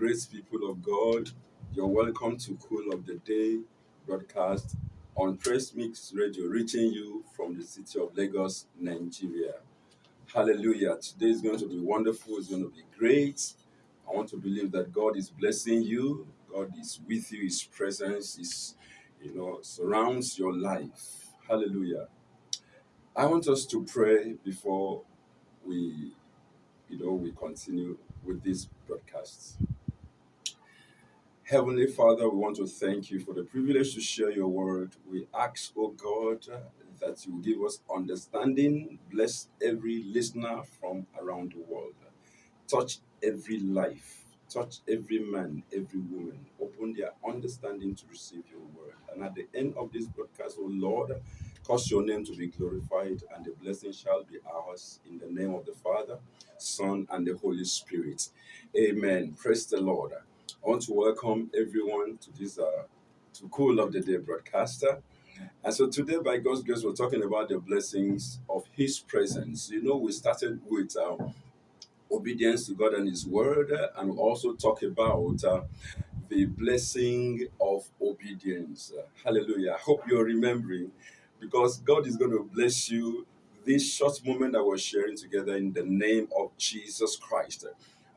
great people of God. You're welcome to Cool of the Day broadcast on Press Mix Radio, reaching you from the city of Lagos, Nigeria. Hallelujah. Today is going to be wonderful, it's going to be great. I want to believe that God is blessing you, God is with you, His presence is, you know, surrounds your life. Hallelujah. I want us to pray before we, you know, we continue with this broadcast. Heavenly Father, we want to thank you for the privilege to share your word. We ask, oh God, that you give us understanding. Bless every listener from around the world. Touch every life. Touch every man, every woman. Open their understanding to receive your word. And at the end of this broadcast, oh Lord, cause your name to be glorified and the blessing shall be ours in the name of the Father, Son, and the Holy Spirit. Amen. Praise the Lord. I want to welcome everyone to this uh, to Cool of the Day broadcaster. And so today, by God's grace, we're talking about the blessings of His presence. You know, we started with uh, obedience to God and His Word, and we also talk about uh, the blessing of obedience. Uh, hallelujah. I hope you're remembering because God is going to bless you this short moment that we're sharing together in the name of Jesus Christ.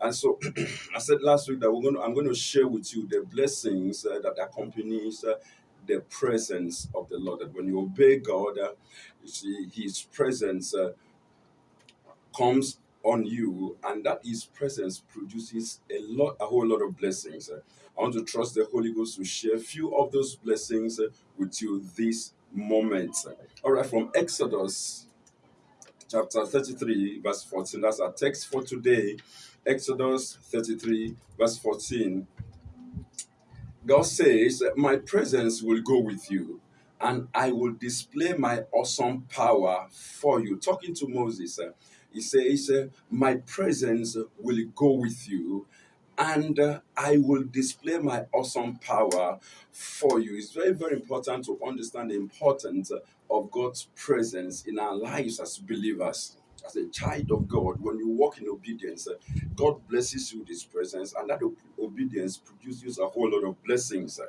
And so I said last week that we're going to, I'm going to share with you the blessings uh, that accompanies uh, the presence of the Lord. That when you obey God, uh, you see His presence uh, comes on you, and that His presence produces a lot, a whole lot of blessings. Uh, I want to trust the Holy Ghost to share a few of those blessings uh, with you this moment. All right, from Exodus chapter 33, verse 14. That's our text for today. Exodus 33, verse 14. God says, My presence will go with you, and I will display my awesome power for you. Talking to Moses, uh, he says, uh, My presence will go with you, and uh, I will display my awesome power for you. It's very, very important to understand the importance of God's presence in our lives as believers. As a child of God, when you walk in obedience, uh, God blesses you with His presence, and that ob- obedience produces a whole lot of blessings. uh.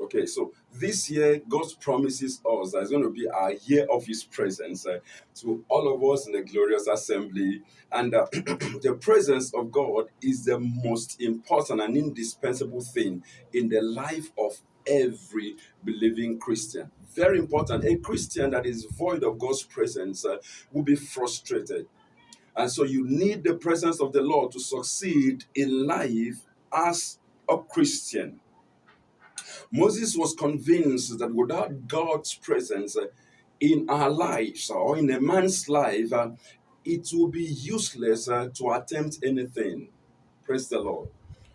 Okay, so this year, God promises us that it's going to be our year of His presence uh, to all of us in the glorious assembly. And uh, the presence of God is the most important and indispensable thing in the life of every believing Christian. Very important. A Christian that is void of God's presence uh, will be frustrated. And so you need the presence of the Lord to succeed in life as a Christian. Moses was convinced that without God's presence uh, in our lives or in a man's life, uh, it will be useless uh, to attempt anything. Praise the Lord.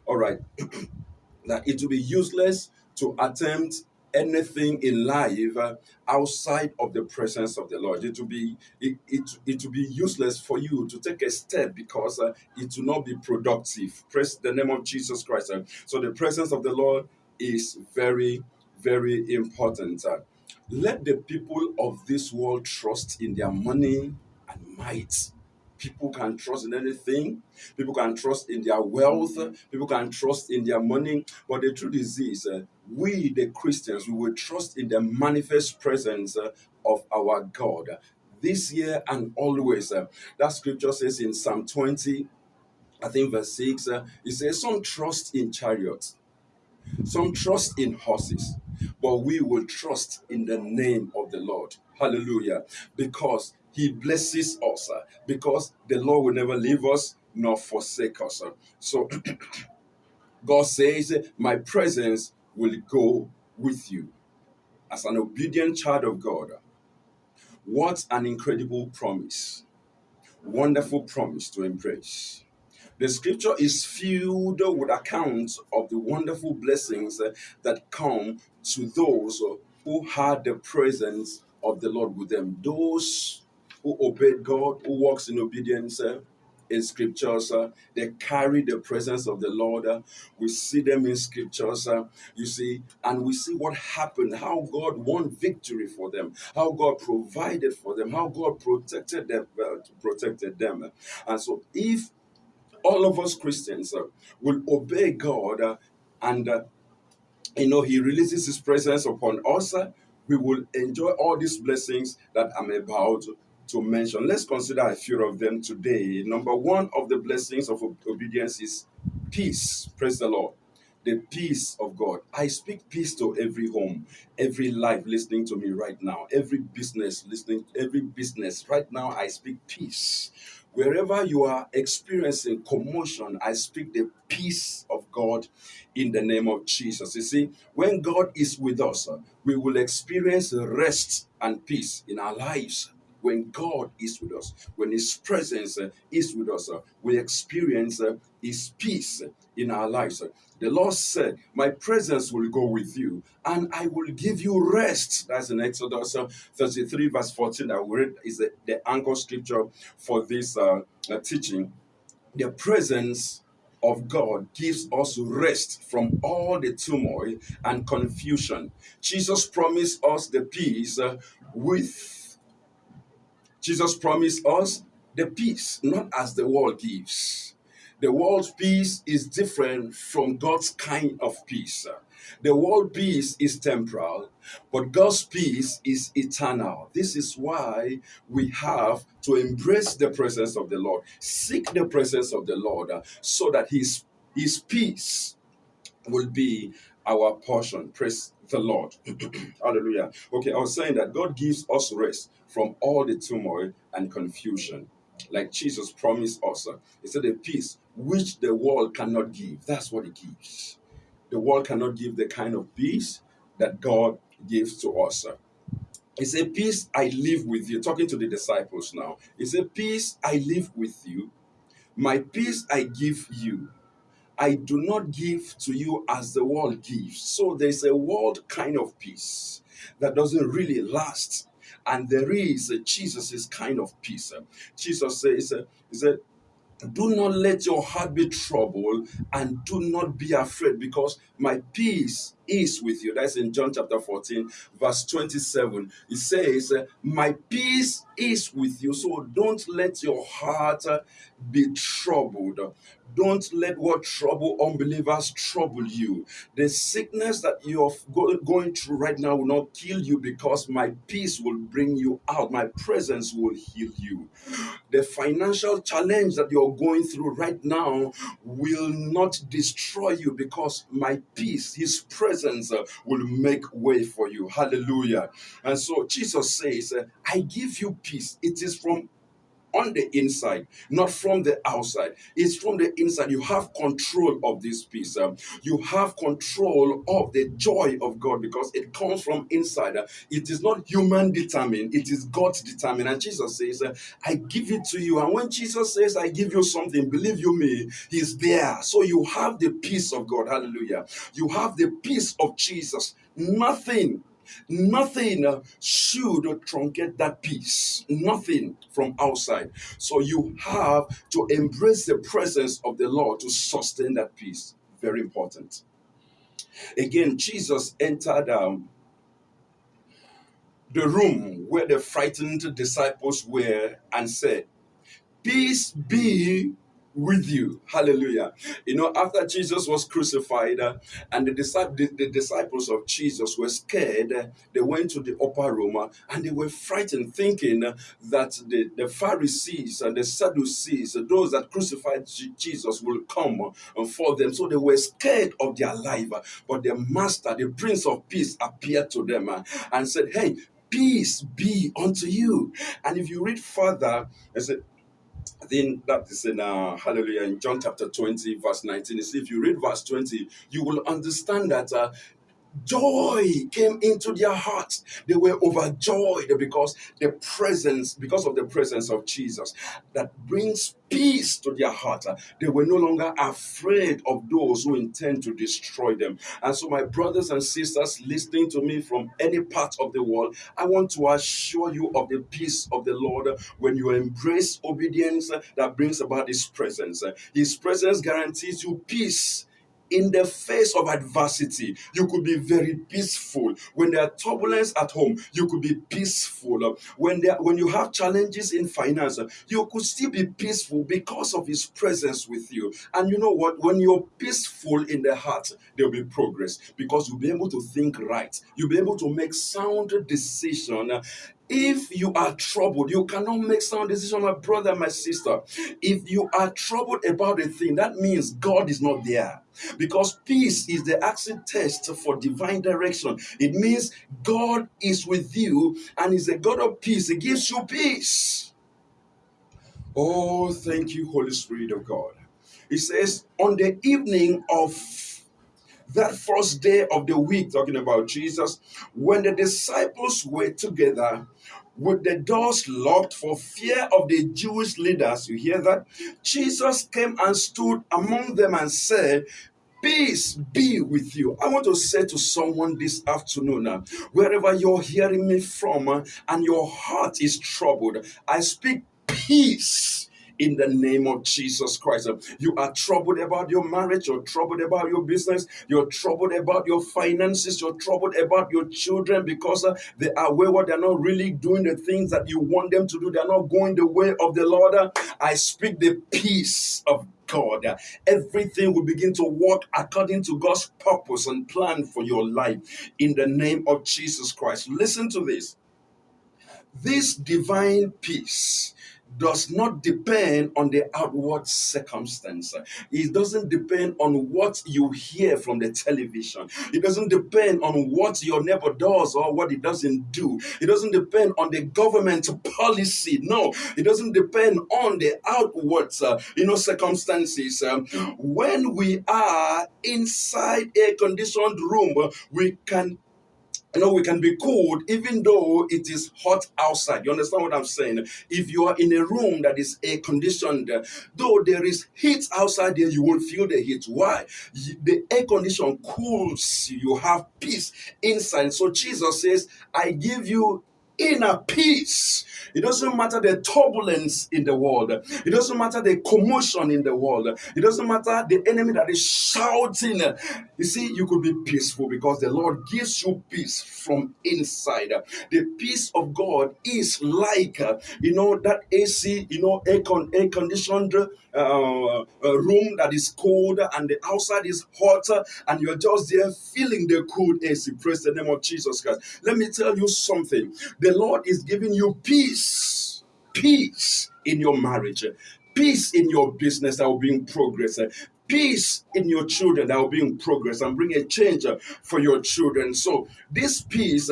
All right. that it will be useless to attempt anything in life outside of the presence of the Lord. It will be it, it, it will be useless for you to take a step because uh, it will not be productive. Praise the name of Jesus Christ. So the presence of the Lord is very very important. Let the people of this world trust in their money and might. People can trust in anything. People can trust in their wealth. People can trust in their money. But the truth is this uh, we, the Christians, we will trust in the manifest presence uh, of our God this year and always. Uh, that scripture says in Psalm 20, I think verse 6, uh, it says, Some trust in chariots, some trust in horses, but we will trust in the name of the Lord. Hallelujah. Because he blesses us, because the Lord will never leave us nor forsake us. So God says, My presence will go with you. As an obedient child of God, what an incredible promise. Wonderful promise to embrace. The scripture is filled with accounts of the wonderful blessings that come to those who had the presence of the Lord with them. Those who obeyed God, who walks in obedience uh, in scriptures, uh, they carry the presence of the Lord. uh, we see them in scriptures, uh, you see, and we see what happened, how God won victory for them, how God provided for them, how God protected them, uh, protected them. And so, if all of us Christians uh, will obey God uh, and uh, you know he releases his presence upon us uh, we will enjoy all these blessings that i'm about to mention let's consider a few of them today number one of the blessings of obedience is peace praise the lord the peace of God. I speak peace to every home, every life listening to me right now, every business listening, every business right now. I speak peace. Wherever you are experiencing commotion, I speak the peace of God in the name of Jesus. You see, when God is with us, we will experience rest and peace in our lives. When God is with us, when His presence uh, is with us, uh, we experience uh, His peace in our lives. The Lord said, My presence will go with you and I will give you rest. That's in Exodus uh, 33, verse 14. That we read is the, the anchor scripture for this teaching. The presence of God gives us rest from all the turmoil and confusion. Jesus promised us the peace with Jesus promised us the peace, not as the world gives. The world's peace is different from God's kind of peace. The world peace is temporal, but God's peace is eternal. This is why we have to embrace the presence of the Lord, seek the presence of the Lord, so that His His peace will be our portion. Praise the Lord. Hallelujah. Okay, I was saying that God gives us rest from all the turmoil and confusion. Like Jesus promised us, uh, He said, a peace which the world cannot give. That's what He gives. The world cannot give the kind of peace that God gives to us. uh. He said, Peace I live with you. Talking to the disciples now. He said, Peace I live with you. My peace I give you. I do not give to you as the world gives. So there's a world kind of peace that doesn't really last. And there is a Jesus' kind of peace. Jesus says, He said, do not let your heart be troubled and do not be afraid because my peace is with you. That's in John chapter 14, verse 27. It says, My peace is with you. So don't let your heart uh, be troubled. Don't let what trouble unbelievers trouble you. The sickness that you're going through right now will not kill you because my peace will bring you out. My presence will heal you. The financial challenge that you're going through right now will not destroy you because my peace, His presence, uh, will make way for you. Hallelujah. And so Jesus says, uh, I give you peace. It is from on the inside, not from the outside. It's from the inside. You have control of this peace. Um, you have control of the joy of God because it comes from inside. It is not human determined, it is God determined. And Jesus says, uh, I give it to you. And when Jesus says, I give you something, believe you me, He's there. So you have the peace of God. Hallelujah. You have the peace of Jesus. Nothing Nothing should truncate that peace. Nothing from outside. So you have to embrace the presence of the Lord to sustain that peace. Very important. Again, Jesus entered um, the room where the frightened disciples were and said, Peace be with you. Hallelujah. You know, after Jesus was crucified uh, and the, the, the, disciples of Jesus were scared, uh, they went to the upper room uh, and they were frightened, thinking uh, that the, the Pharisees and the Sadducees, uh, those that crucified Jesus, will come uh, for them. So they were scared of their life. but their Master, the Prince of Peace, appeared to them and said, Hey, peace be unto you. And if you read further, I said, I think that is in uh, Hallelujah in John chapter 20, verse 19. You see, if you read verse 20, you will understand that uh, joy came into their hearts. They were overjoyed because the presence, because of the presence of Jesus that brings peace to their heart. They were no longer afraid of those who intend to destroy them. And so, my brothers and sisters listening to me from any part of the world, I want to assure you of the peace of the Lord when you embrace obedience that brings about His presence. His presence guarantees you peace in the face of adversity, you could be very peaceful. When there are turbulence at home, you could be peaceful. When there, when you have challenges in finance, you could still be peaceful because of His presence with you. And you know what? When you're peaceful in the heart, there'll be progress because you'll be able to think right. You'll be able to make sound decision if you are troubled, you cannot make sound decision, my brother, my sister. If you are troubled about a thing, that means God is not there. Because peace is the acid test for divine direction. It means God is with you and is a God of peace. He gives you peace. Oh, thank you, Holy Spirit of God. He says, on the evening of that first day of the week, talking about Jesus, when the disciples were together, with the doors locked for fear of the Jewish leaders. You hear that? Jesus came and stood among them and said, Peace be with you. I want to say to someone this afternoon, uh, wherever you're hearing me from uh, and your heart is troubled, I speak peace in the name of Jesus Christ. You are troubled about your marriage, you're troubled about your business, you're troubled about your finances, you're troubled about your children because uh, they are wayward, they're not really doing the things that you want them to do, they're not going the way of the Lord. I speak the peace of God. Everything will begin to work according to God's purpose and plan for your life in the name of Jesus Christ. Listen to this. This divine peace does not depend on the outward circumstance. It doesn't depend on what you hear from the television. It doesn't depend on what your neighbor does or what he doesn't do. It doesn't depend on the government policy. No, it doesn't depend on the outward, uh, you know, circumstances. Um, when we are inside a conditioned room, we can you know, we can be cold even though it is hot outside. You understand what I'm saying? If you are in a room that is air conditioned, though there is heat outside there, you won't feel the heat. Why? The air condition cools you. You have peace inside. So Jesus says, I give you inner peace. It doesn't matter the turbulence in the world. It doesn't matter the commotion in the world. It doesn't matter the enemy that is shouting. You see, you could be peaceful because the Lord gives you peace from inside. The peace of God is like, you know, that AC, you know, air, con- air conditioned uh, room that is cold and the outside is hot and you're just there feeling the cool AC. Praise the name of Jesus Christ. Let me tell you something. The Lord is giving you peace, peace in your marriage, peace in your business that will bring progress, peace in your children that will be in progress and bring a change for your children. So, this peace,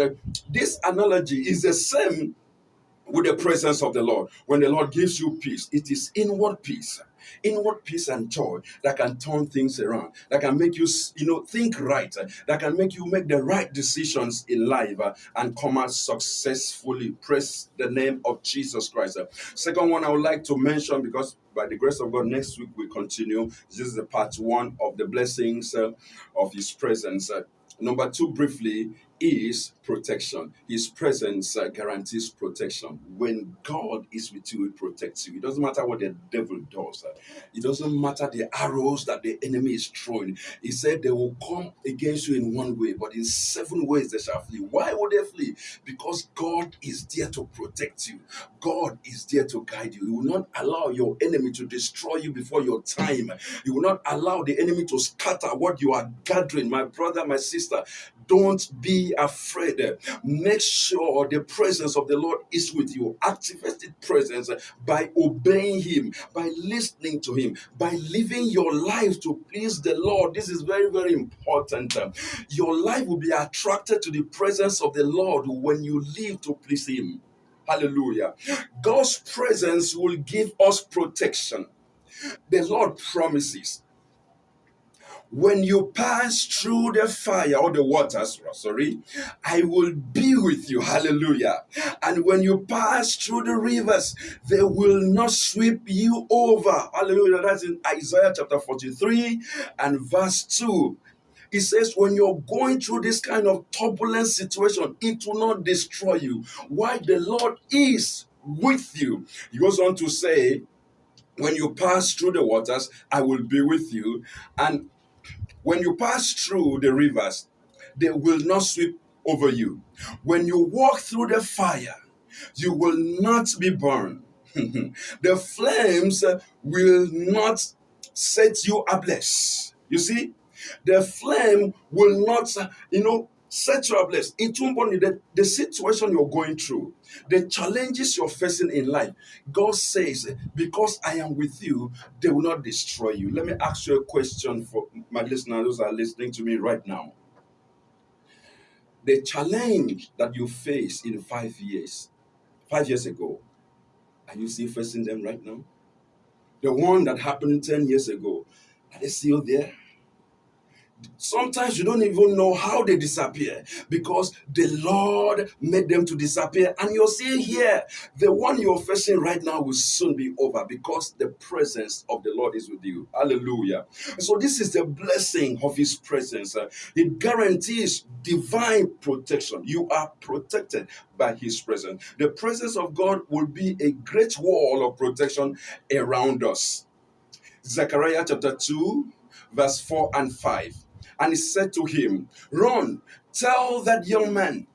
this analogy is the same with the presence of the Lord. When the Lord gives you peace, it is inward peace inward peace and joy that can turn things around, that can make you, you know, think right, that can make you make the right decisions in life uh, and come out successfully. Press the name of Jesus Christ. Second one I would like to mention because by the grace of God, next week we continue. This is the part one of the blessings uh, of His presence. Uh, number two, briefly, is protection. His presence uh, guarantees protection. When God is with you, He protects you. It doesn't matter what the devil does, uh, it doesn't matter the arrows that the enemy is throwing. He said they will come against you in one way, but in seven ways they shall flee. Why would they flee? Because God is there to protect you, God is there to guide you. He will not allow your enemy to destroy you before your time, He will not allow the enemy to scatter what you are gathering. My brother, my sister, don't be afraid. Make sure the presence of the Lord is with you. Activate the presence by obeying Him, by listening to Him, by living your life to please the Lord. This is very, very important. Your life will be attracted to the presence of the Lord when you live to please Him. Hallelujah. God's presence will give us protection. The Lord promises when you pass through the fire or the waters, sorry, I will be with you. Hallelujah. And when you pass through the rivers, they will not sweep you over. Hallelujah. That's in Isaiah chapter 43 and verse 2. It says, when you're going through this kind of turbulent situation, it will not destroy you. Why? The Lord is with you. He goes on to say, when you pass through the waters, I will be with you. And When you pass through the rivers, they will not sweep over you. When you walk through the fire, you will not be burned. the flames will not set you ablaze. You see, the flame will not, you know, set you ablaze. It won't burn you. The, the situation you're going through, the challenges you're facing in life, God says, because I am with you, they will not destroy you. Let me ask you a question for my listeners those are listening to me right now. The challenge that you face in five years, five years ago, are you still facing them right now? The one that happened 10 years ago, are they still there? Sometimes you don't even know how they disappear because the Lord made them to disappear. And you're seeing here, the one you're facing right now will soon be over because the presence of the Lord is with you. Hallelujah. So, this is the blessing of His presence. It guarantees divine protection. You are protected by His presence. The presence of God will be a great wall of protection around us. Zechariah chapter 2, verse 4 and 5. And he said to him, Run, tell that young man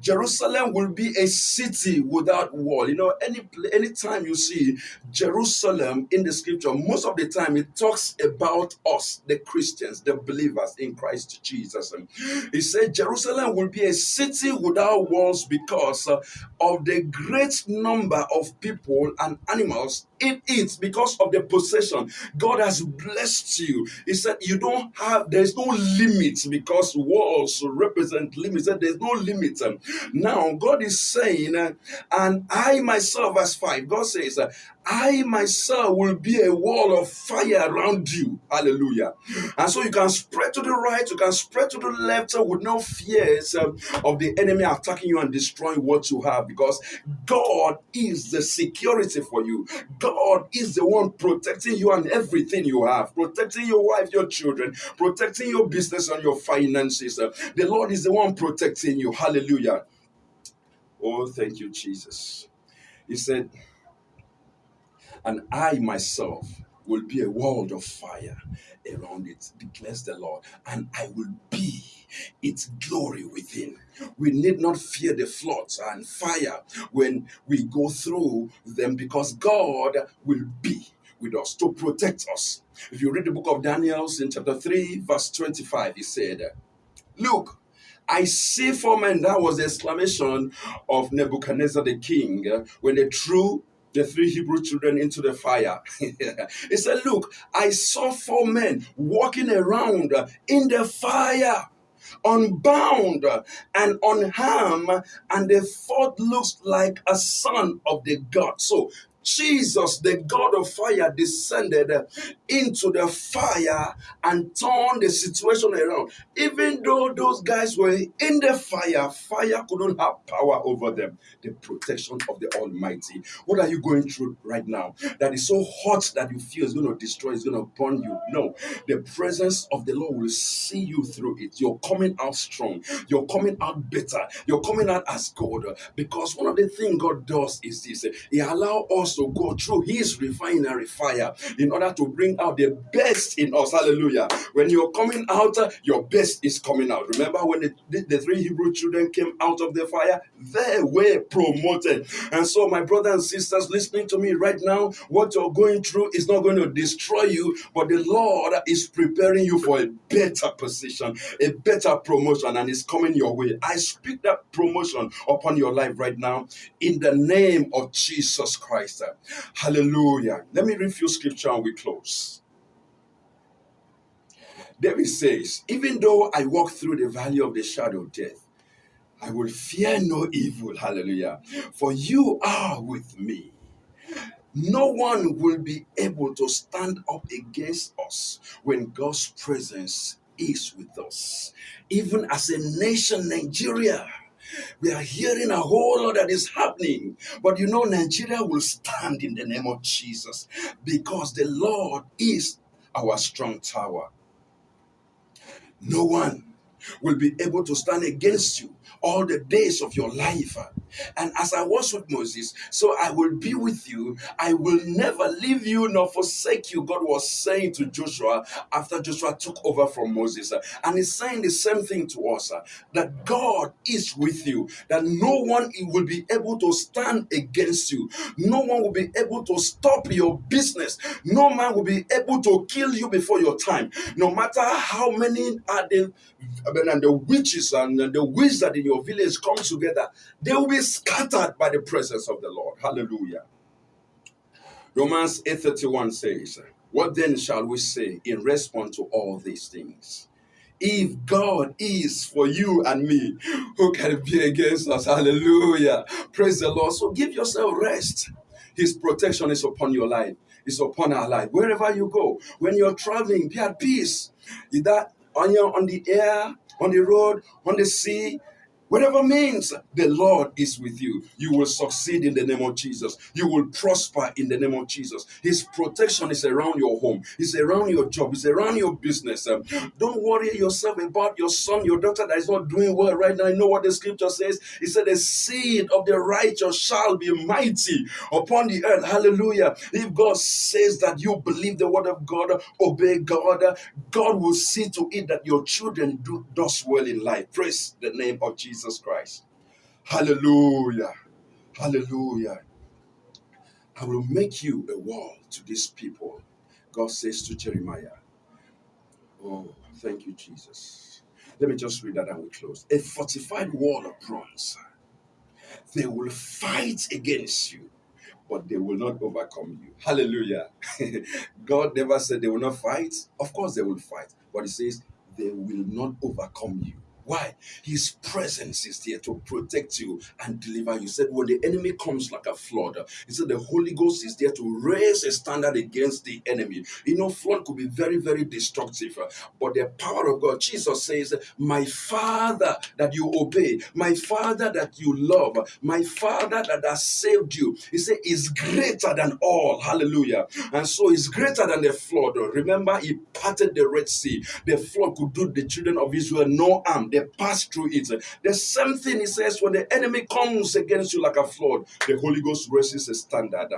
Jerusalem will be a city without wall. You know, any anytime you see Jerusalem in the scripture, most of the time it talks about us, the Christians, the believers in Christ Jesus. He said Jerusalem will be a city without walls because uh, of the great number of people and animals it because of the possession. God has blessed you. He said you don't have, there's no limit because walls represent limits. There's no limit. Now, God is saying, and I myself, verse 5, God says, I myself will be a wall of fire around you. Hallelujah. And so you can spread to the right, you can spread to the left uh, with no fears um, of the enemy attacking you and destroying what you have because God is the security for you. God is the one protecting you and everything you have, protecting your wife, your children, protecting your business and your finances. Uh, the Lord is the one protecting you. Hallelujah. Oh, thank you, Jesus. He said, and I myself will be a world of fire around it, declares the Lord, and I will be its glory within. We need not fear the floods and fire when we go through them because God will be with us to protect us. If you read the book of Daniel in chapter 3, verse 25, he said, Look, I see four men. That was the exclamation of Nebuchadnezzar the king when they threw the three Hebrew children into the fire. he said, Look, I saw four men walking around in the fire, unbound and unharmed, and the fourth looks like a son of the God. So Jesus, the God of fire, descended into the fire and turned the situation around. Even though those guys were in the fire, fire couldn't have power over them. The protection of the Almighty. What are you going through right now that is so hot that you feel is going to destroy, is going to burn you? No, the presence of the Lord will see you through it. You're coming out strong, you're coming out better, you're coming out as God. Because one of the things God does is this He allows us to go through His refinery fire in order to bring out the best in us. Hallelujah. When you're coming out, your best is coming out. Remember when the, the three Hebrew children came out of the fire? They were promoted. And so, my brothers and sisters listening to me right now, what you're going through is not going to destroy you, but the Lord is preparing you for a better position, a better promotion, and it's coming your way. I speak that promotion upon your life right now in the name of Jesus Christ. Hallelujah. Let me read you scripture and we close. David says, Even though I walk through the valley of the shadow of death, I will fear no evil. Hallelujah. For you are with me. No one will be able to stand up against us when God's presence is with us. Even as a nation, Nigeria, we are hearing a whole lot that is happening. But you know, Nigeria will stand in the name of Jesus because the Lord is our strong tower. No one will be able to stand against you all the days of your life. And as I was with Moses, so I will be with you. I will never leave you nor forsake you. God was saying to Joshua after Joshua took over from Moses. And he's saying the same thing to us that God is with you, that no one will be able to stand against you, no one will be able to stop your business, no man will be able to kill you before your time, no matter how many are the and the witches and the wizard in your village come together, they will be scattered by the presence of the Lord. Hallelujah. Romans 8:31 says, What then shall we say in response to all these things? If God is for you and me, who can be against us? Hallelujah. Praise the Lord. So give yourself rest. His protection is upon your life, is upon our life. Wherever you go, when you're traveling, be at peace. Either on your on the air, on the road, on the sea, Whatever means the Lord is with you, you will succeed in the name of Jesus. You will prosper in the name of Jesus. His protection is around your home, it's around your job, it's around your business. Um, don't worry yourself about your son, your daughter that is not doing well right now. I know what the scripture says. It said, The seed of the righteous shall be mighty upon the earth. Hallelujah. If God says that you believe the word of God, obey God, God will see to it that your children do does well in life. Praise the name of Jesus. Jesus Christ. Hallelujah. Hallelujah. I will make you a wall to these people. God says to Jeremiah. Oh, thank you, Jesus. Let me just read that and we close. A fortified wall of bronze. They will fight against you, but they will not overcome you. Hallelujah. God never said they will not fight. Of course, they will fight, but He says they will not overcome you. Why? His presence is there to protect you and deliver you. He said, when the enemy comes like a flood, he said, the Holy Ghost is there to raise a standard against the enemy. You know, flood could be very, very destructive, but the power of God, Jesus says, My Father that you obey, my Father that you love, my Father that has saved you, he said, is greater than all. Hallelujah. And so he's greater than the flood. Remember, he parted the Red Sea. The flood could do the children of Israel no harm. They pass through it. The same thing he says when the enemy comes against you like a flood, the Holy Ghost raises a standard.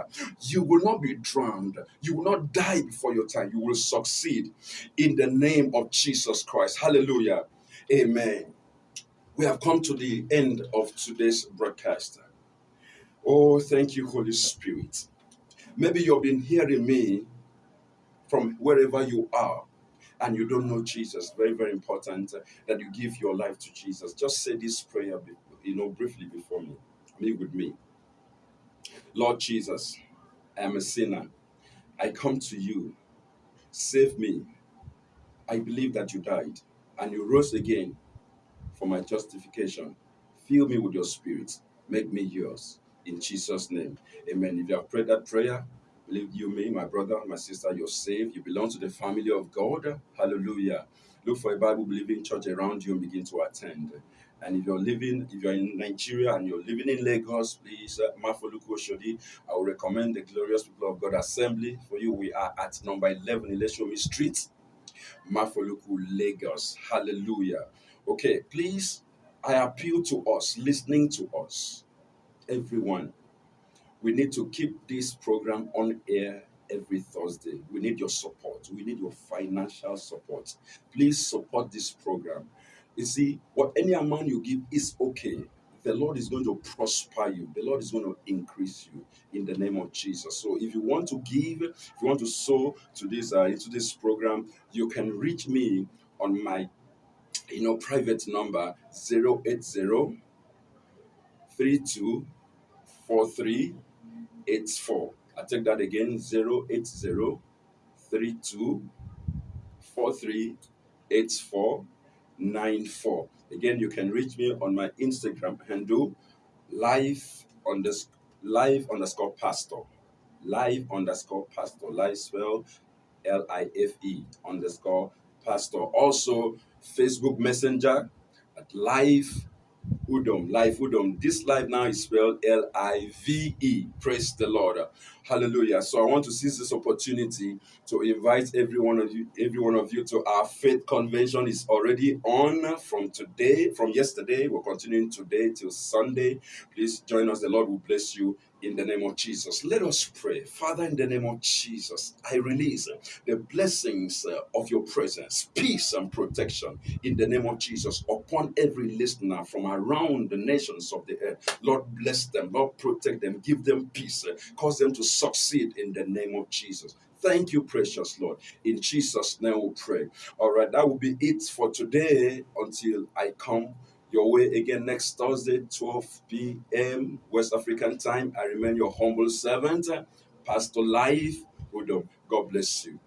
You will not be drowned. You will not die before your time. You will succeed in the name of Jesus Christ. Hallelujah. Amen. We have come to the end of today's broadcast. Oh, thank you, Holy Spirit. Maybe you've been hearing me from wherever you are and you don't know Jesus, very, very important uh, that you give your life to Jesus. Just say this prayer, you know, briefly before me. Me with me. Lord Jesus, I am a sinner. I come to you. Save me. I believe that you died and you rose again for my justification. Fill me with your spirit. Make me yours. In Jesus' name. Amen. If you have prayed that prayer, you, me, my brother, my sister, you're saved. You belong to the family of God. Hallelujah. Look for a Bible believing church around you and begin to attend. And if you're living, if you're in Nigeria and you're living in Lagos, please, uh, Oshodi, I will recommend the Glorious People of God Assembly for you. We are at number 11 Ileshomi Street, Mafoluku, Lagos. Hallelujah. Okay, please, I appeal to us, listening to us, everyone we need to keep this program on air every Thursday. We need your support. We need your financial support. Please support this program. You see, what any amount you give is okay. The Lord is going to prosper you. The Lord is going to increase you in the name of Jesus. So, if you want to give, if you want to sow to this uh, into this program, you can reach me on my you know private number 080 3243 84. I take that again 080 32 94. Again, you can reach me on my Instagram handle life underscore life underscore pastor. Life underscore pastor. Life spell L I F E underscore pastor. Also, Facebook Messenger at live Udom, Live Udom. This live now is spelled L I V E. Praise the Lord. Hallelujah. So I want to seize this opportunity to invite every one of you, every one of you to our faith convention is already on from today, from yesterday. We're continuing today till Sunday. Please join us. The Lord will bless you in the name of Jesus. Let us pray. Father, in the name of Jesus, I release the blessings uh, of your presence, peace and protection in the name of Jesus upon every listener from around the nations of the earth. Lord, bless them. Lord, protect them. Give them peace. uh, Cause them to succeed in the name of Jesus. Thank you, precious Lord. In Jesus' name we pray. All right, that will be it for today until I come your way again next Thursday, 12 p.m. West African time. I remain your humble servant, Pastor Life. God bless you.